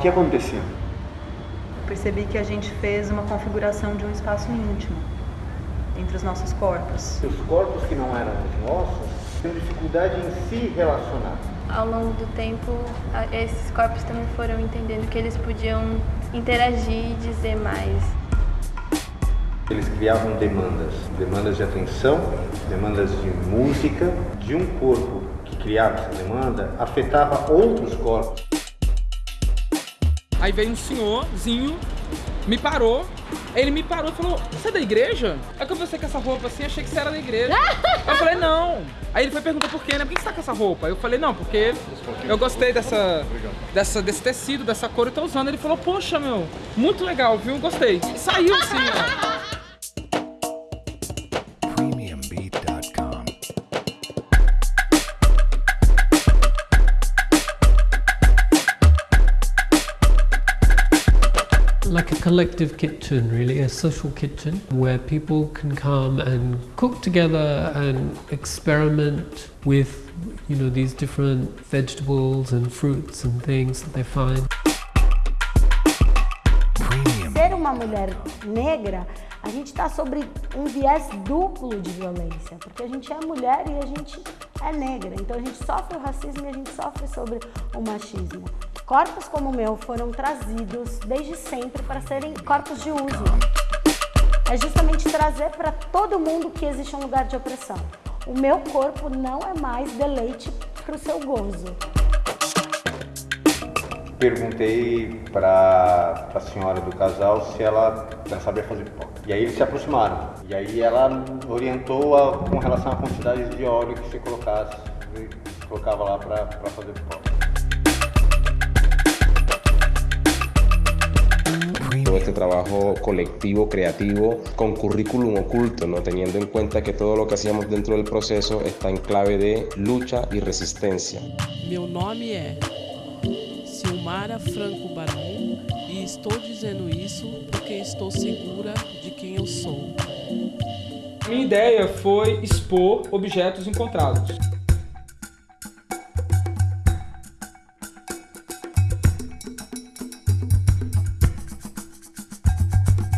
que aconteceu? Percebi que a gente fez uma configuração de um espaço íntimo entre os nossos corpos. Os corpos que não eram os nossos têm dificuldade em se relacionar. Ao longo do tempo, esses corpos também foram entendendo que eles podiam interagir e dizer mais. Eles criavam demandas, demandas de atenção, demandas de música, de um corpo que criava essa demanda, afetava outros corpos. Aí veio um senhorzinho, me parou, ele me parou e falou, você é da igreja? Aí que eu pensei com essa roupa assim, achei que você era da igreja. Eu falei, não. Aí ele foi perguntar por quê, né? Por que você tá com essa roupa? Eu falei, não, porque eu gostei dessa, dessa, desse tecido, dessa cor, eu tô usando. Ele falou, poxa, meu, muito legal, viu? Gostei. E saiu assim, ó. Like a collective kitchen, really, a social kitchen where people can come and cook together and experiment with, you know, these different vegetables and fruits and things that they find. Ser uma mulher negra, a gente está sobre um viés duplo de violência, porque a gente é mulher e a gente é negra, então a gente sofre o racismo e a gente sofre sobre o machismo. Corpos como o meu foram trazidos desde sempre para serem corpos de uso. É justamente trazer para todo mundo que existe um lugar de opressão. O meu corpo não é mais deleite para o seu gozo. Perguntei para a senhora do casal se ela, sabia fazer pipoca. E aí eles se aproximaram. E aí ela orientou a, com relação à quantidade de óleo que se colocasse, se colocava lá para fazer pipoca. Este trabajo colectivo, creativo, con currículum oculto, ¿no? teniendo en cuenta que todo lo que hacíamos dentro del proceso está en clave de lucha y resistencia. Meu nome é Silmara Franco Barão e estou dizendo isso porque estou segura de quem eu sou. Minha ideia foi expor objetos encontrados.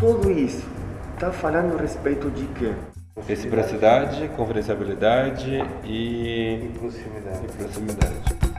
Tudo isso está falando a respeito de quê? Reciprocidade, confidencialidade e... E proximidade. E proximidade.